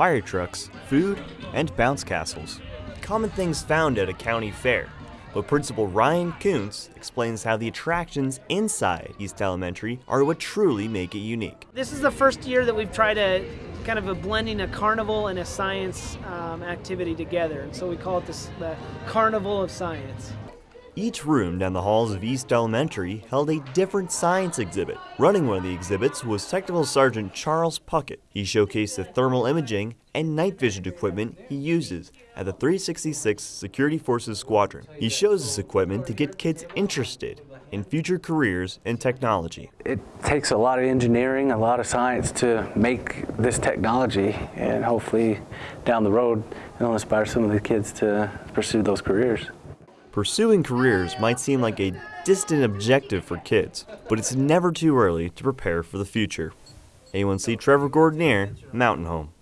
fire trucks, food, and bounce castles. Common things found at a county fair. But Principal Ryan Kuntz explains how the attractions inside East Elementary are what truly make it unique. This is the first year that we've tried a kind of a blending a carnival and a science um, activity together, and so we call it this, the Carnival of Science. Each room down the halls of East Elementary held a different science exhibit. Running one of the exhibits was Technical Sergeant Charles Puckett. He showcased the thermal imaging and night vision equipment he uses at the 366 Security Forces Squadron. He shows this equipment to get kids interested in future careers in technology. It takes a lot of engineering, a lot of science to make this technology, and hopefully down the road it'll inspire some of the kids to pursue those careers. Pursuing careers might seem like a distant objective for kids, but it's never too early to prepare for the future. A1C Trevor Gordonier, Mountain Home.